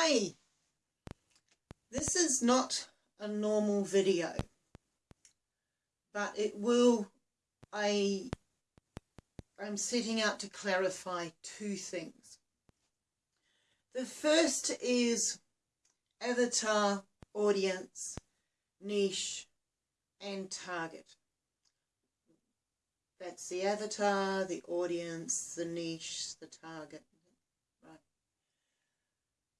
Hi! This is not a normal video, but it will, I, I'm setting out to clarify two things. The first is avatar, audience, niche, and target. That's the avatar, the audience, the niche, the target.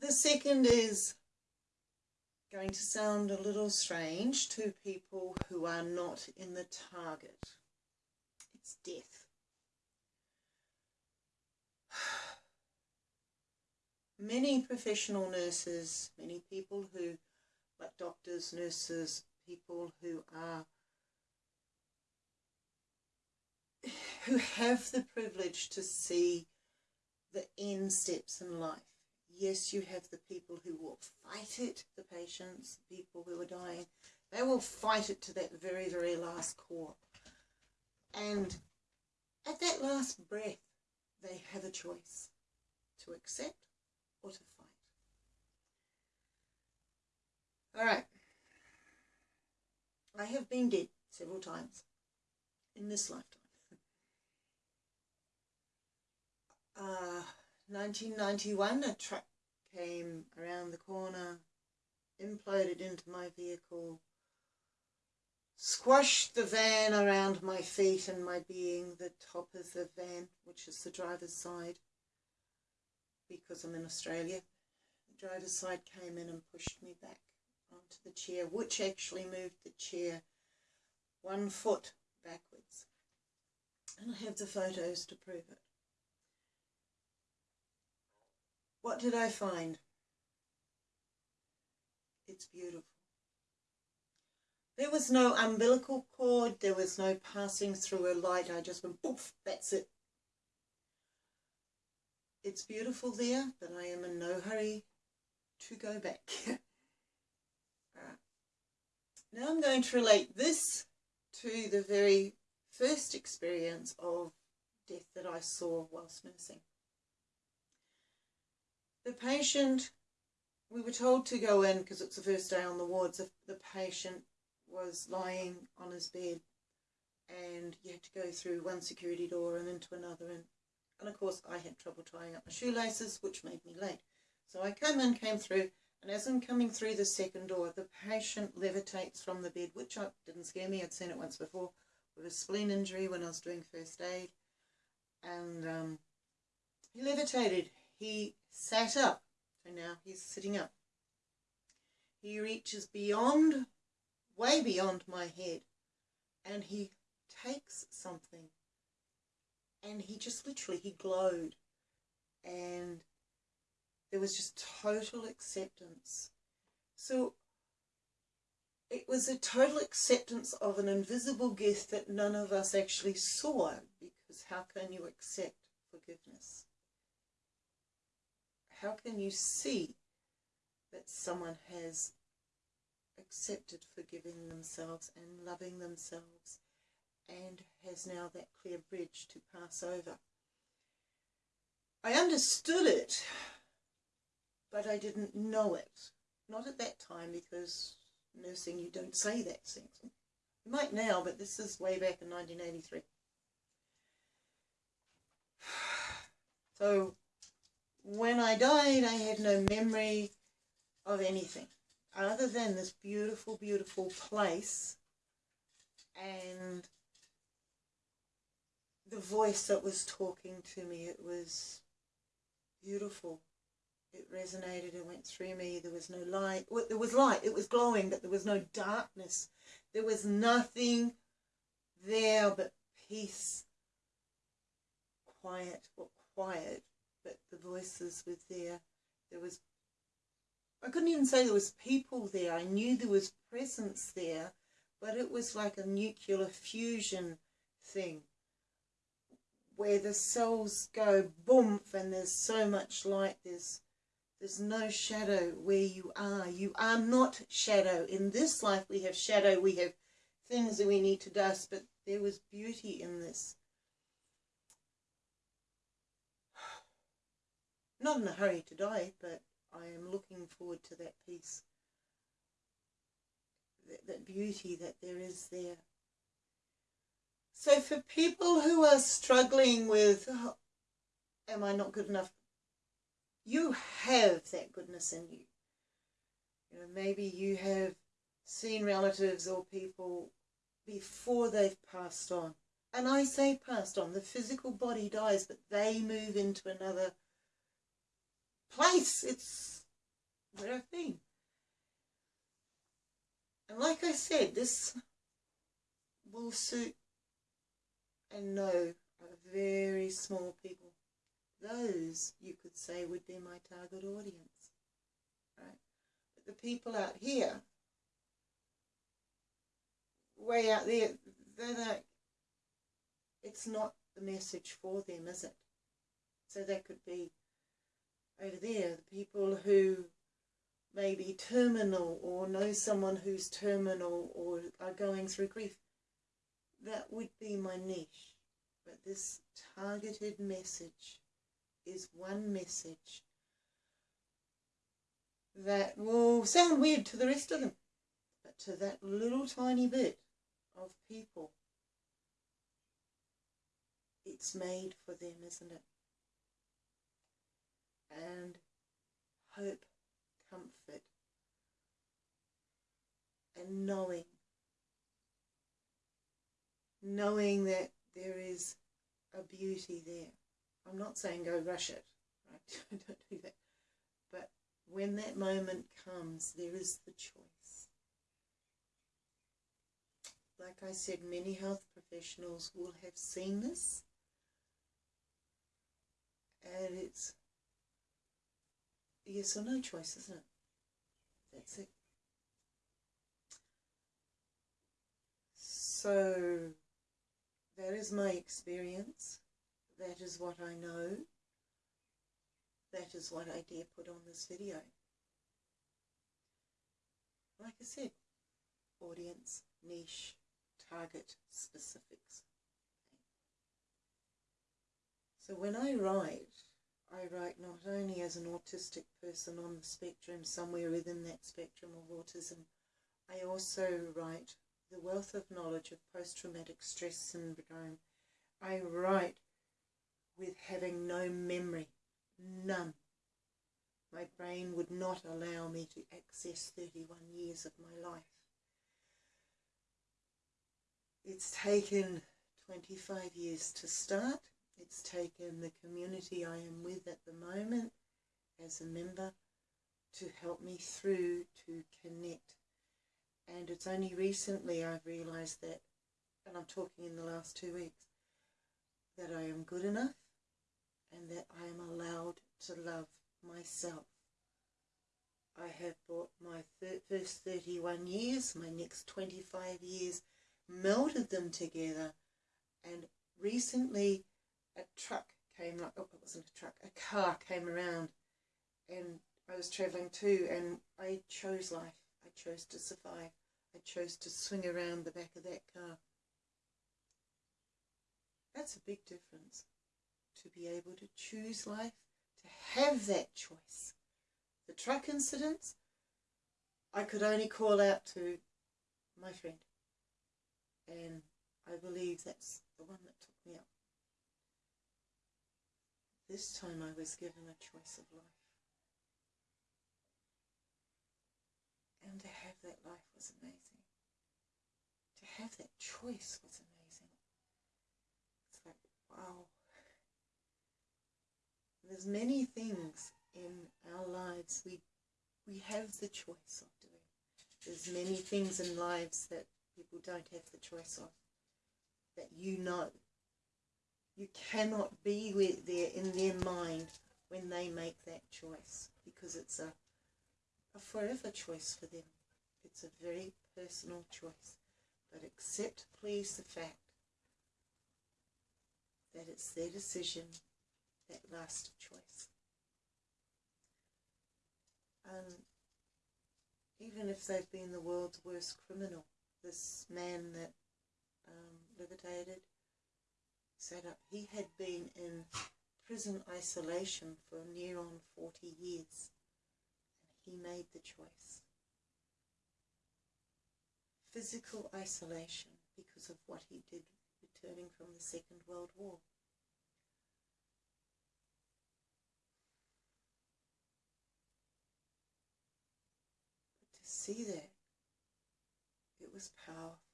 The second is going to sound a little strange to people who are not in the target. It's death. Many professional nurses, many people who, like doctors, nurses, people who are who have the privilege to see the end steps in life. Yes, you have the people who will fight it, the patients, the people who are dying. They will fight it to that very, very last core. And at that last breath, they have a choice to accept or to fight. All right. I have been dead several times in this lifetime. uh, 1991, a truck came around the corner, imploded into my vehicle, squashed the van around my feet and my being, the top of the van, which is the driver's side, because I'm in Australia. The driver's side came in and pushed me back onto the chair, which actually moved the chair one foot backwards. And I have the photos to prove it. What did I find? It's beautiful. There was no umbilical cord, there was no passing through a light, I just went poof, that's it. It's beautiful there, but I am in no hurry to go back. Now I'm going to relate this to the very first experience of death that I saw whilst nursing. The patient, we were told to go in because it's the first day on the wards. The patient was lying on his bed and you had to go through one security door and into another. And, and of course, I had trouble tying up my shoelaces, which made me late. So I came in, came through, and as I'm coming through the second door, the patient levitates from the bed, which I, didn't scare me. I'd seen it once before with a spleen injury when I was doing first aid. And um, he levitated he sat up. So now he's sitting up. He reaches beyond, way beyond my head, and he takes something. And he just literally, he glowed. And there was just total acceptance. So it was a total acceptance of an invisible gift that none of us actually saw because how can you accept forgiveness? How can you see that someone has accepted forgiving themselves and loving themselves and has now that clear bridge to pass over? I understood it, but I didn't know it. Not at that time because nursing you don't say that things. You might now, but this is way back in 1983. So when I died, I had no memory of anything other than this beautiful, beautiful place and the voice that was talking to me. It was beautiful. It resonated, it went through me. There was no light. Well, there was light, it was glowing, but there was no darkness. There was nothing there but peace, quiet, or quiet but the voices were there. There was, I couldn't even say there was people there. I knew there was presence there, but it was like a nuclear fusion thing where the cells go boom and there's so much light. There's there's no shadow where you are. You are not shadow. In this life we have shadow, we have things that we need to dust, but there was beauty in this. Not in a hurry to die, but I am looking forward to that peace, that, that beauty that there is there. So for people who are struggling with, oh, am I not good enough? You have that goodness in you. You know, maybe you have seen relatives or people before they've passed on. And I say passed on, the physical body dies, but they move into another place. It's where I've been. And like I said, this will suit and know very small people. Those, you could say, would be my target audience. Right? But the people out here, way out there, they're like, it's not the message for them, is it? So that could be over there, the people who may be terminal or know someone who's terminal or are going through grief. That would be my niche. But this targeted message is one message that will sound weird to the rest of them. But to that little tiny bit of people, it's made for them, isn't it? And hope, comfort, and knowing. Knowing that there is a beauty there. I'm not saying go rush it, right? Don't do that. But when that moment comes, there is the choice. Like I said, many health professionals will have seen this. And it's yes or no choice, isn't it? That's it. So that is my experience. That is what I know. That is what I dare put on this video. Like I said, audience, niche, target, specifics. So when I write, I write not only as an autistic person on the spectrum, somewhere within that spectrum of autism, I also write the wealth of knowledge of post-traumatic stress syndrome. I write with having no memory, none. My brain would not allow me to access 31 years of my life. It's taken 25 years to start. It's taken the community I am with at the moment as a member to help me through to connect. And it's only recently I've realised that, and I'm talking in the last two weeks, that I am good enough and that I am allowed to love myself. I have brought my first 31 years, my next 25 years, melded them together, and recently a truck came, like, oh, it wasn't a truck, a car came around, and I was travelling too, and I chose life. I chose to survive. I chose to swing around the back of that car. That's a big difference to be able to choose life, to have that choice. The truck incidents, I could only call out to my friend. And I believe that's the one that took me up. This time I was given a choice of life. And to have that life was amazing. To have that choice was amazing. It's like, wow. There's many things in our lives we we have the choice of doing. There's many things in lives that people don't have the choice of, that you know. You cannot be with there in their mind when they make that choice because it's a, a forever choice for them. It's a very personal choice. But accept, please, the fact that it's their decision that last choice. And even if they've been the world's worst criminal, this man that um, levitated, sat up, he had been in prison isolation for near on 40 years. and he made the choice. Physical isolation because of what he did returning from the Second World War. But to see that, it was powerful.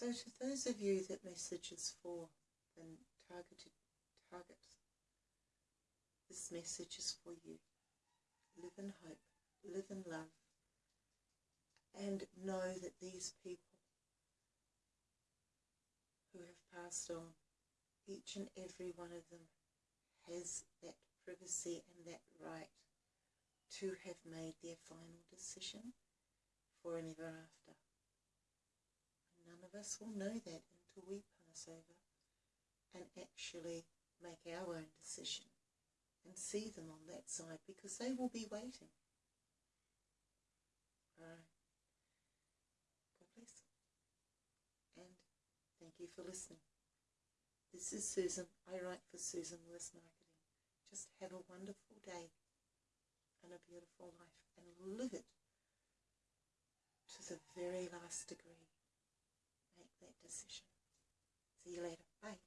So to those of you that message is for and targeted targets, this message is for you. Live in hope, live in love, and know that these people who have passed on, each and every one of them has that privacy and that right to have made their final decision for an ever after. None of us will know that until we pass over and actually make our own decision and see them on that side because they will be waiting. Alright. God bless. And thank you for listening. This is Susan. I write for Susan Lewis Marketing. Just have a wonderful day and a beautiful life and live it to the very last degree that decision. See you later. Bye.